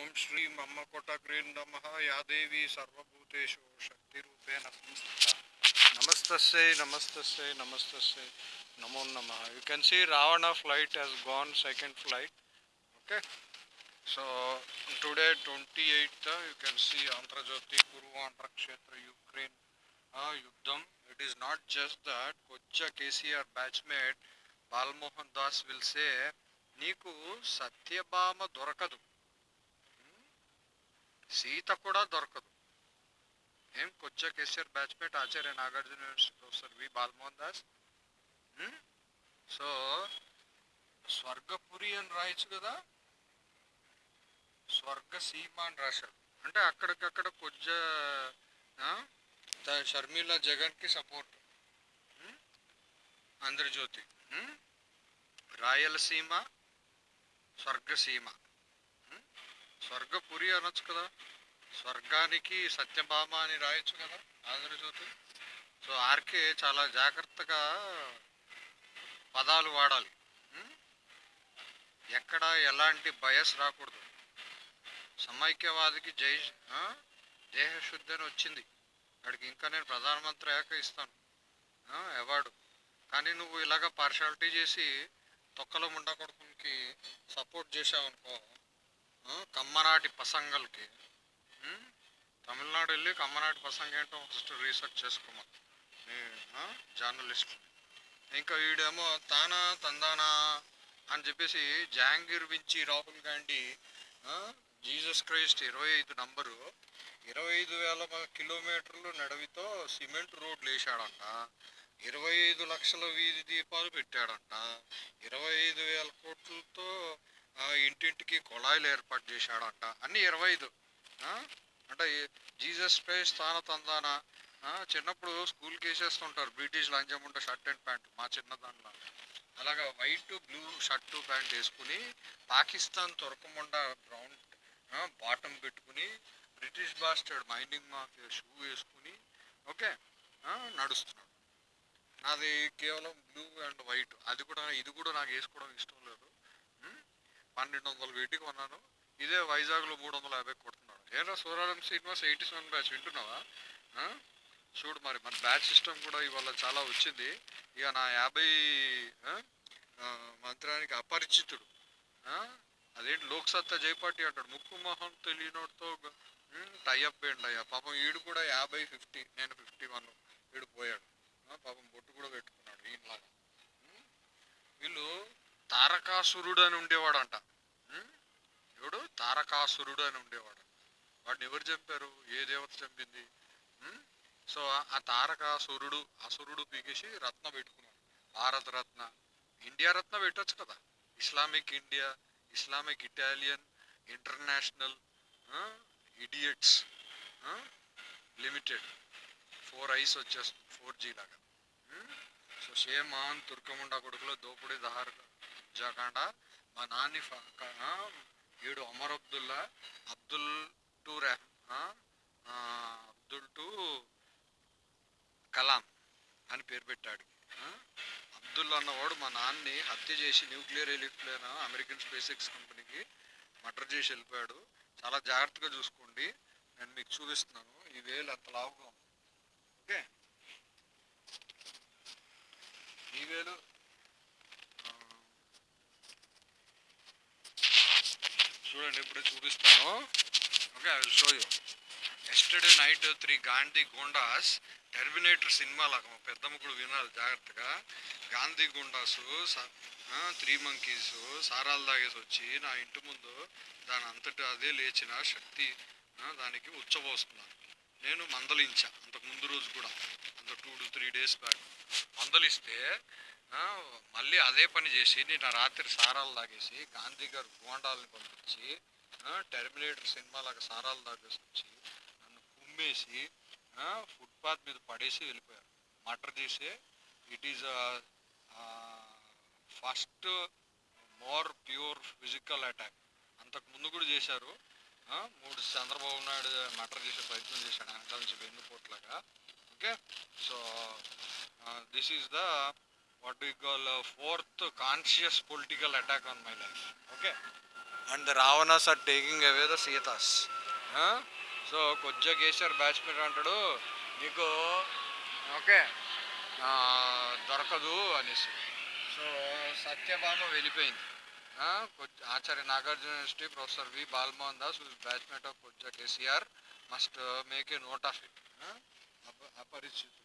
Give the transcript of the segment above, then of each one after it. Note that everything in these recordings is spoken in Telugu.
ఓం శ్రీ మమ్మ గ్రీన్ నమ యాదేవి సర్వభూతేషు శక్తి శక్తిరూపేణ సంస్థిత నమస్తస్సే నమస్తస్సే నమస్తస్సే నమో నమ you can see Ravana flight has gone second flight okay so today twenty eighth you can see Andhra Jyothi Kurukshetra Ukraine యుద్ధం it is not just that కొచ్చ KCR batchmate Balmohan Das విల్సే నీకు సత్యభామ దొరకదు సీత కూడా దొరకదు ఏం కొచ్చ KCR batchmate Acharya Nagarjuna university professor V Balamohan Das so Swargapuri అని రాయొచ్చు కదా స్వర్గ సీమ అని రాశారు అంటే అక్కడికక్కడ కొజ్జ షర్మిల జగన్కి సపోర్ట్ ఆంధ్రజ్యోతి రాయలసీమ స్వర్గసీమ స్వర్గపురి అనొచ్చు కదా స్వర్గానికి సత్యభామ అని రాయొచ్చు కదా ఆంధ్రజ్యోతి సో ఆర్కే చాలా జాగ్రత్తగా పదాలు వాడాలి ఎక్కడ ఎలాంటి బయస్ రాకూడదు సమైక్యవాదికి జై దేహశుద్ధి అని వచ్చింది వాడికి ఇంకా నేను ప్రధానమంత్రి అయ్యాక ఇస్తాను అవార్డు కానీ నువ్వు ఇలాగ పార్షాలిటీ చేసి తొక్కలో ముండా కొడుకునికి సపోర్ట్ అనుకో కమ్మనాటి పసంగల్కి తమిళనాడు వెళ్ళి కమ్మనాటి పసంగ ఏంటో ఫస్ట్ రీసెర్చ్ చేసుకోమని జర్నలిస్ట్ ఇంకా వీడేమో తానా తందానా అని చెప్పేసి జహాంగీర్ బించి రాహుల్ గాంధీ జీసస్ క్రైస్ట్ ఇరవై ఐదు నంబరు ఇరవై ఐదు వేల కిలోమీటర్లు నడవితో సిమెంట్ రోడ్లు వేసాడంట ఇరవై ఐదు లక్షల వీధి దీపాలు పెట్టాడంట ఇరవై ఐదు వేల కోట్లతో ఇంటింటికి కుళాయిలు ఏర్పాటు చేశాడంట అన్ని ఇరవై ఐదు అంటే జీసస్ పే స్థాన తందాన చిన్నప్పుడు స్కూల్కి వేసేస్తుంటారు బ్రిటిష్ లంచం ఉంటే షర్ట్ అండ్ ప్యాంట్ మా చిన్న దాంట్లో అలాగా వైట్ బ్లూ షర్టు ప్యాంట్ వేసుకుని పాకిస్తాన్ తొరకముండా బ్రౌన్ బాటమ్ పెట్టుకుని British bastard mining mafia shoe వేసుకుని ఓకే నడుస్తున్నాడు నాది కేవలం బ్లూ అండ్ వైట్ అది కూడా ఇది కూడా నాకు వేసుకోవడం ఇష్టం లేదు పన్నెండు వందల వెయిట్కి కొన్నాను ఇదే వైజాగ్లో మూడు వందల యాభై కొడుతున్నాడు ఏరా seat Srinivas eighty seven batch వింటున్నావా చూడు మరి మన బ్యాచ్ సిస్టమ్ కూడా ఇవాళ చాలా వచ్చింది ఇక నా యాభై మంత్రానికి అపరిచితుడు అదేంటి లోక్సత్తా జయపాటి అంటాడు ముక్కు మొహం తెలియనోడితో టైఅప్ ఏంటి అయ్యా పాపం ఈడు కూడా యాభై ఫిఫ్టీ నేను ఫిఫ్టీ వన్ వీడు పోయాడు పాపం బొట్టు కూడా పెట్టుకున్నాడు ఈయనలాగా వీళ్ళు తారకాసురుడు అని ఉండేవాడు అంట ఎవడు తారకాసురుడు అని ఉండేవాడు వాడిని ఎవరు చెప్పారు ఏ దేవత చంపింది సో ఆ తారకాసురుడు అసురుడు పీకేసి రత్న పెట్టుకున్నాడు భారత రత్న ఇండియా రత్న పెట్టచ్చు కదా Islamic India Islamic Italian International idiots limited four I's వచ్చేస్తుంది ఫోర్ జీ లాగా సో సేమ్ ఆన్ తుర్కముండా కొడుకులో దోపిడీ దహారుగా జకాండ మా నాని ఈడు అమర్ అబ్దుల్లా అబ్దుల్ టు రెహ్ అబ్దుల్ టు కలాం అని పేరు పెట్టాడు అబ్దుల్ అన్నవాడు మా నాన్ని హత్య చేసి న్యూక్లియర్ ఎలిప్లేన్ అమెరికన్ స్పేస్ ఎక్స్ కంపెనీకి మర్డర్ చేసి వెళ్ళిపోయాడు చాలా జాగ్రత్తగా చూసుకోండి నేను మీకు చూపిస్తున్నాను ఈ వేలు అంత లావుగా ఉంది ఓకే ఈ వేలు చూడండి ఇప్పుడే చూపిస్తాను okay I will show you yesterday night three Gandhi goondas Terminator cinema లాగా పెద్ద ముగ్గురు వినాలి జాగ్రత్తగా గాంధీ గుండాసు త్రీ మంకీస్ సారాలు తాగేసి వచ్చి నా ఇంటి ముందు దాని అంతటి అదే లేచిన శక్తి దానికి ఉచ్చబోస్తున్నాను నేను మందలించా అంతకు ముందు రోజు కూడా అంత two to three days back మందలిస్తే మళ్ళీ అదే పని చేసి నిన్న రాత్రి సారాలు తాగేసి గాంధీ గారు గోండాలని పంపించి టెర్మినేటర్ లాగా సారాలు తాగేసి వచ్చి నన్ను కుమ్మేసి ఫుట్పాత్ మీద పడేసి వెళ్ళిపోయారు మటర్ చేసి it is first more pure physical attack అంతకు ముందు కూడా చేశారు మూడు చంద్రబాబు నాయుడు మటర్ చేసే ప్రయత్నం చేశాడు వెనకాల నుంచి వెన్నుపోట్లాగా okay so this is the what you call fourth conscious political attack political my life okay and Ravanas are the away the taking away the Sietas. So batsmen అంటాడు నీకు ఓకే దొరకదు అనేసి సో సత్యభామ వెళ్ళిపోయింది Acharya Nagarjuna university professor V Balmohan Das batchmate of కొజ్జా KCR must make a note of it Aparichitudu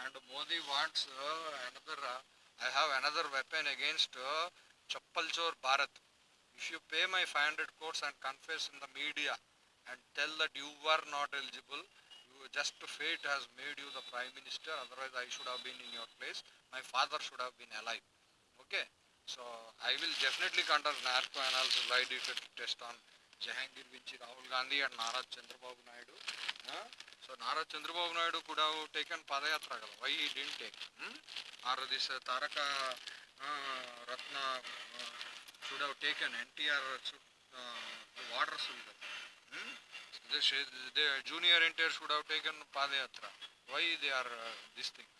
And Modi wants uh, another, uh, I have another weapon against uh, Chappalchor Bharat. If you pay my 500 crores and confess in the media and tell that you were not eligible, just fate has made you the Prime Minister, otherwise I should have been in your place. My father should have been alive. Okay, so I will definitely conduct narco analysis, lie detector test on Jahangir Vinci, Rahul Gandhi and Narad Chandrababu Naidu. So Nara Chandrababu Naidu ಕೂಡ ಟೇಕನ್ ಪಾದಯಾತ್ರೆ ಆಗಲ್ಲ ವೈ ಈ ಡಿನ್ ಟೇಕ್ ಆರು ದಿವಸ Taraka Ratna should have taken N T R water junior N T R should have taken padayatra why they are this thing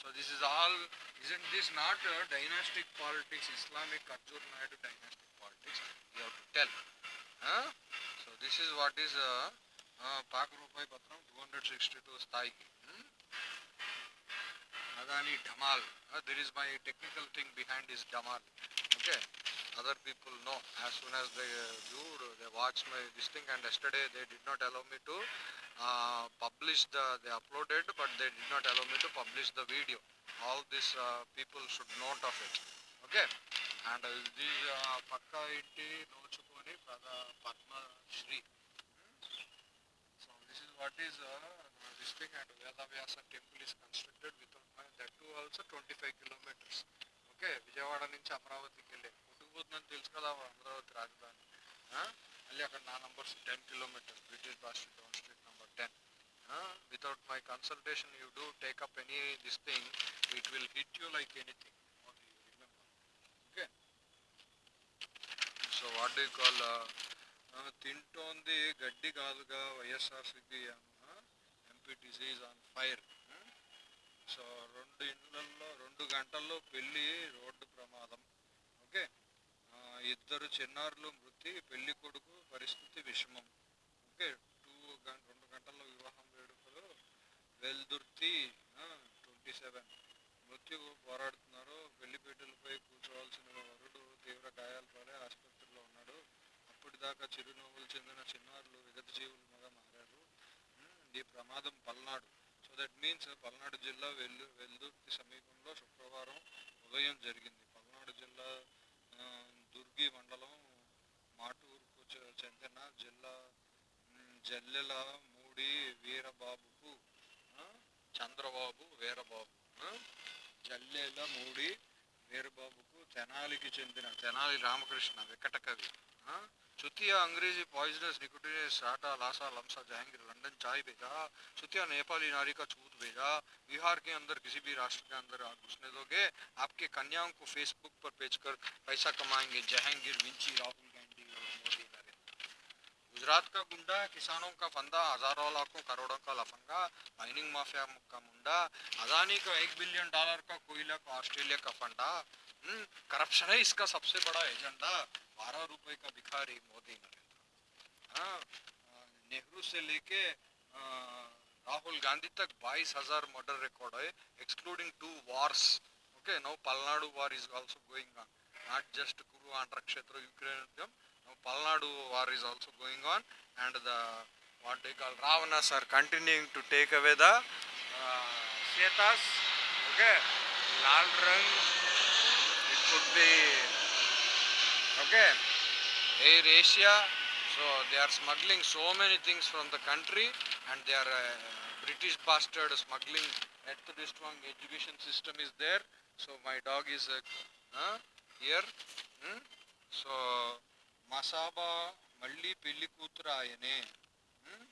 so this is all is in this not dynastic politics Islamic Arjun Naidu dynastic politics you have to tell so this is what is politics? You have to tell. Huh? So this is what is uh, uh, Pak Rupai Patram 262 స్థాయికి hmm? Adani Dhamal. Uh, there is my technical thing behind this Dhamal. Okay. Other people know. As soon as they uh, viewed, they watched my this thing, and yesterday they did not allow me to uh, publish the. They uploaded, but they did not allow me to publish the video. All these uh, people should note of it. Okay. And uh, this uh, పక్క ఇంటి నోచుకొని పద Padmashri So this is what is uh, this thing and Vedavyasa temple is constructed without money. That too also 25 kilometers. Okay, Vijayawada ninch Amravati kele. Kutukut nan tilskala Amravati Rajdhani. Ali akad na numbers 10 kilometers. British Bastion Town Street number 10. Uh, without my consultation you do take up any this thing, it will hit you like anything. Okay. So what do you call uh, తింటోంది గడ్డి కాదుగా YSR YSRCP MP disease on fire so రెండు ఇండ్లల్లో రెండు గంటల్లో పెళ్ళి రోడ్డు ప్రమాదం ఓకే ఇద్దరు చిన్నారులు మృతి పెళ్లి కొడుకు పరిస్థితి విషమం ఓకే టూ రెండు గంటల్లో వివాహం వేడుకలు వెల్దుర్తి ట్వంటీ సెవెన్ మృత్యు పోరాడుతున్నారు పెళ్లిపీటలపై కూర్చోవాల్సిన వరుడు దాకా చిరునవ్వులు చెందిన చిన్నారులు విగత జీవులుగా మారారు ఈ ప్రమాదం Palnadu so that means Palnadu జిల్లా వెల్లు వెల్దుర్తి సమీపంలో శుక్రవారం ఉదయం జరిగింది పల్నాడు జిల్లా దుర్గి మండలం మాటూరుకు చెందిన జిల్లా జల్లెల మూడి వీరబాబుకు చంద్రబాబు వీరబాబు జల్లెల మూడి వీరబాబుకు తెనాలికి చెందిన తెనాలి రామకృష్ణ వికట కవి ఆ, चुतिया अंग्रेजी पॉइजनस निकोटिनस साटा लासा लमसा जहांगीर लंदन चाय भेजा चुतिया नेपाली नारी का छूत भेजा बिहार के अंदर किसी भी राष्ट्र के अंदर आप घुसने दोगे आपके कन्याओं को फेसबुक पर बेचकर पैसा कमाएंगे जहांगीर विंची राहुल गांधी और मोदी नरेंद्र गुजरात का गुंडा किसानों का फंदा हजारों लाखों करोड़ों का लफंगा माइनिंग माफिया का मुंडा अदानी का एक बिलियन डॉलर का कोयला का ऑस्ट्रेलिया का फंडा करप्शन है इसका सबसे बड़ा एजेंडा बारह रुपए का भिखारी मोदी नरेंद्र हाँ नेहरू से लेके राहुल गांधी तक बाईस हजार मर्डर रिकॉर्ड है excluding two wars okay now Palnadu war is also going on not just Kuru Andhra क्षेत्र Ukraine Palnadu war is also going on and the what they call Ravanasur continuing to take away the uh, okay लाल रंग be okay air asia so they are smuggling so many things from the country and they are uh, british bastard smuggling at the strong education system is there so my dog is uh, uh, here hmm? so masaba malli pilli kutrayane hmm.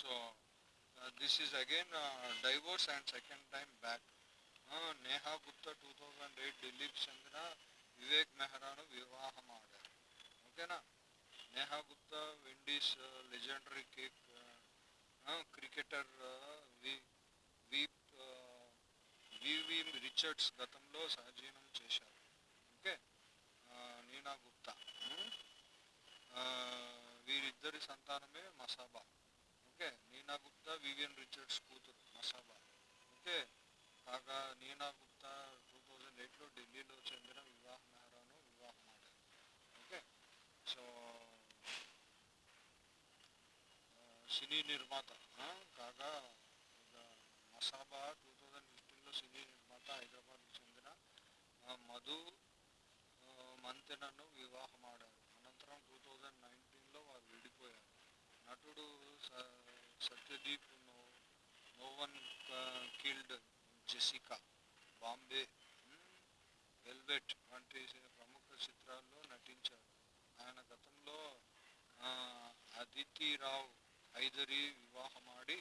so uh, this is again uh, divorce and second time back Neha Gupta two thousand eight Dilip Chandra Vivek ಮೆಹ್ರಾನು ವಿವಾಹ ಮಾಡ್ಯಾರ ಓಕೆನಾ ನೇಹಾ ಗುಪ್ತಾ ವಿಂಡೀಸ್ ಲೆಜೆಂಡರಿ ಕೇಕ್ క్రికెటర్ వివి రిచర్డ్స్ గతంలో సహజీవనం చేశారు ఓకే నీనా గుప్తా వీరిద్దరి సంతానమే Masaba okay Neena Gupta Vivian Richards కూతురు మసాబా ఓకే కాగా Neena Gupta two thousand eight ఢిల్లీలో చెందిన వివాహ మెహ్రాను వివాహం ఆడారు ఓకే సో సినీ నిర్మాత కాగా మసాబా టూ థౌజండ్ ఫిఫ్టీన్లో సినీ నిర్మాత హైదరాబాద్కు చెందిన మధు మంతెనను వివాహం ఆడారు అనంతరం టూ థౌజండ్ నైన్టీన్లో వారు విడిపోయారు నటుడు స Satyadeep no one killed Jessica Bombay velvet వంటి ప్రముఖ చిత్రాల్లో నటించారు ఆయన గతంలో అదితి రావు హైదరి వివాహమాడి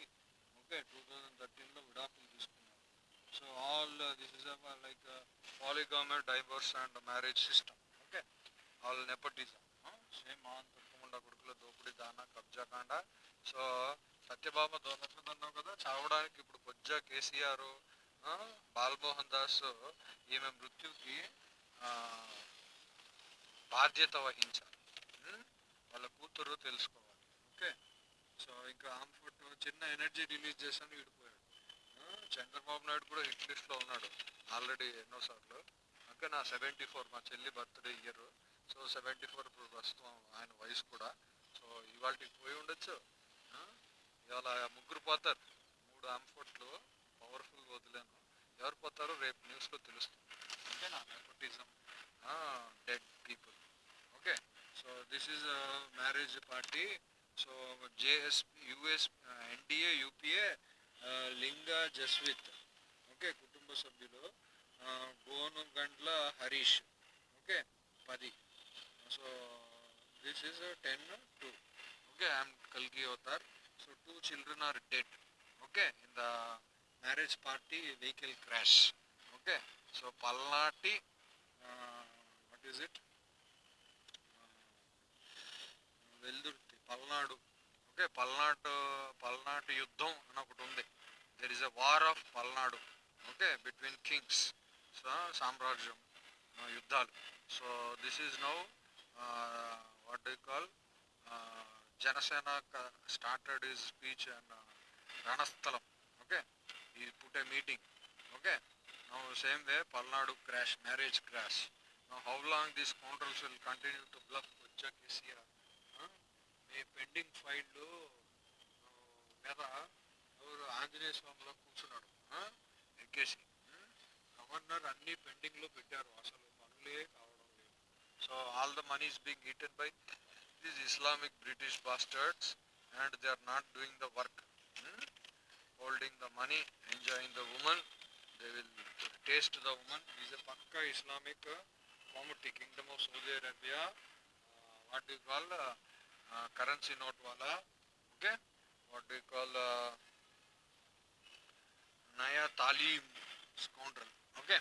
ఓకే టూ థౌజండ్ థర్టీన్లో విడాకులు తీసుకున్నారు so all this is like polygamy divorce and marriage system okay all nepotism same on తప్పకుండా కొడుకుల దోపిడి దాన కబ్జా కాండ సో సత్యబాబా అన్నావు కదా చావడానికి ఇప్పుడు కొజ్జా కేసీఆర్ బాలమోహన్ దాస్ ఈమె మృత్యుకి బాధ్యత వహించాలి వాళ్ళ కూతురు తెలుసుకోవాలి ఓకే సో ఇంకా ఆంఫుట్ చిన్న ఎనర్జీ రిలీజ్ చేశాను విడిపోయాడు చంద్రబాబు నాయుడు కూడా హిట్ లిస్ట్లో ఉన్నాడు ఆల్రెడీ ఎన్నోసార్లు అంటే నా సెవెంటీ ఫోర్ మా చెల్లి birthday year so seventy four ఇప్పుడు ప్రస్తుతం ఆయన వయసు కూడా సో ఇవాళకి పోయి ఉండొచ్చు ఇవాళ ముగ్గురు పోతారు మూడు ఆంఫోట్లు ಪವರ್ಫುಲ್ ವದೋ ಯಾರು ಪೋತಾರೋ ರೇಪ್ ನ್ಯೂಸ್ಗೆ ತಿಳಿಸ್ತು ಓಕೆ ಆ dead people okay so this is marriage party so JS US NDA UPA ಲಿಂಗ ಜಸ್ವಿತ್ ಓಕೆ ಕುಟುಂಬ ಸಭ್ಯರು ಬೋನು ಗಂಟ್ಲ Harish okay Padhee so ten two okay I am ಕಲ್ಗಿ avatar so two children are dead okay in the marriage party vehicle crash okay so Palnati what is it Veldurthi Palnadu okay Palnadu Palnadu యుద్ధం అని ఒకటి ఉంది there is a war of Palnadu okay between kings so సామ్రాజ్యం యుద్ధాలు so this is now what do call Janasena started is speech and Ranasthalam you put a meeting okay now same way palnadu crash marriage crash now how long these controls will continue to bluff వచ్చా కేసీఆర్ మీ పెండింగ్ ఫైల్ మీద ఎవరు ఆంజనేయ స్వామిలో కూర్చున్నాడు ఎగ్గేసి గవర్నర్ అన్ని పెండింగ్లో పెట్టారు అసలు పనులే కావడం లేదు so all the money is being eaten by this Islamic British bastards and they are not doing the work holding the money, enjoying the woman. They will taste the woman. He is a Pakka Islamic uh, community, Kingdom of Saudi Arabia. what we call currency note wala? Okay. What we call Naya Talim scoundrel? Okay.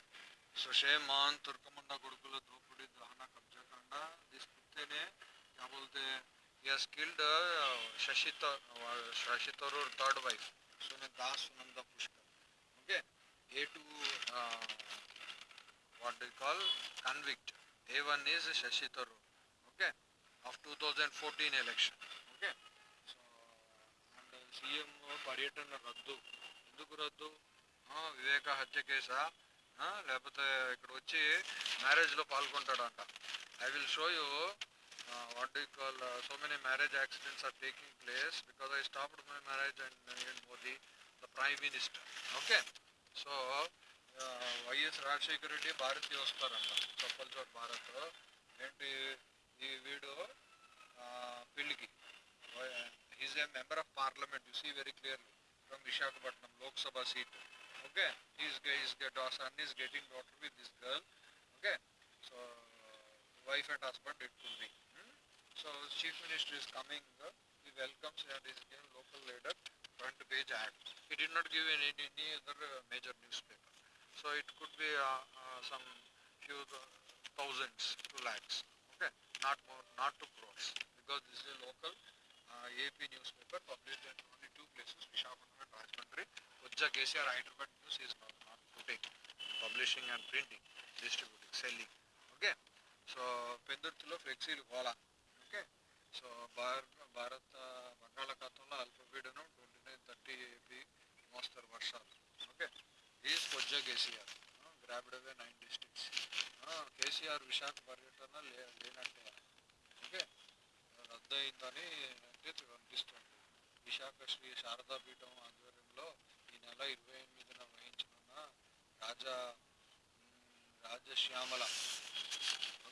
So Shayman Turkamanda gurkula dhupudi Drahana Kabja Kanda. This putte ne क्या he has killed uh, Shashita, uh, third wife. Okay A two what they call convict A one is Shashi Tharoor okay of two thousand fourteen election okay so and CM పర్యటన రద్దు ఎందుకు రద్దు వివేక హత్య కేసా లేకపోతే ఇక్కడ వచ్చి మ్యారేజ్లో పాల్గొంటాడంట I will show you Uh, what do you call, uh, so many marriage accidents are taking place because I stopped my marriage and Narendra uh, Modi, the Prime Minister. Okay. So, why is Raj Security the Ostaranda? Couple of Bharat. And the widow Pilgi. He is a member of parliament, you see very clearly, from Vishakhapatnam, Lok Sabha seat. Okay. His, his, his son is getting daughter with this girl. Okay. So, wife and husband, it could be. So Chief Minister is coming, uh, he welcomes and is given local leader front page ad. He did not give any, any other uh, major newspaper. So it could be uh, uh, some few uh, thousands to lakhs, okay? Not more, not to crores because this is a local AP newspaper published in only two places, Vishakhapatnam and Rajmundry. Ujja KCR Hyderabad News is not, not putting, publishing and printing, distributing, selling, okay? So Pendurthulo flexi Vala. Okay so భారత భారత బంగాళాఖాతంలో అల్పపీడనం ట్వంటీ నైన్ థర్టీ ఏపీ మోస్తరు వర్షాలు ఓకే ఈ కొజ్జా KCR grabbed away nine districts KCR Visakha పర్యటన లే లేనట్టే ఓకే రద్దయిందని అంటే కనిపిస్తుంది విశాఖ శ్రీ శారదాపీఠం ఆధ్వర్యంలో ఈ నెల ఇరవై ఎనిమిదిన వహించనున్న రాజా Rajashyamala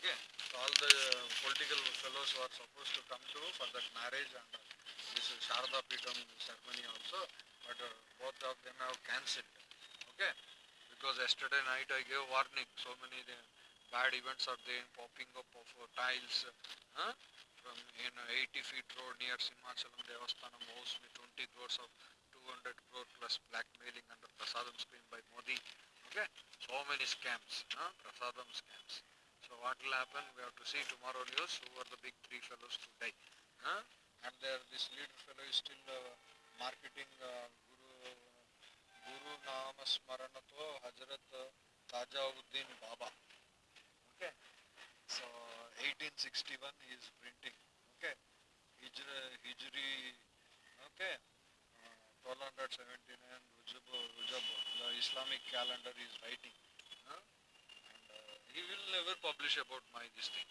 Okay, so all the uh, political fellows who are supposed to come to for that marriage and uh, this Sharada Pitam ceremony also, but uh, both of them have cancelled. Okay, because yesterday night I gave warning. So many uh, bad events are there, popping up of uh, tiles huh? from in 80 feet road near Sinmachalam Devasthanam house with 20 crores of 200 crore plus blackmailing under Prasadam scheme by Modi. Okay, so many scams, huh? Prasadam scams. So what will happen? We have to see tomorrow news who are the big three fellows to die. Huh? And there, this leader fellow is still uh, marketing uh, Guru Guru Naam Smaranato Hazrat uh, Tajauddin Baba. Okay. So 1861 he is printing. Okay. Hijri, Hijri okay. Uh, 1279 Rujab, Rujab, the Islamic calendar is writing he will never publish about my this thing.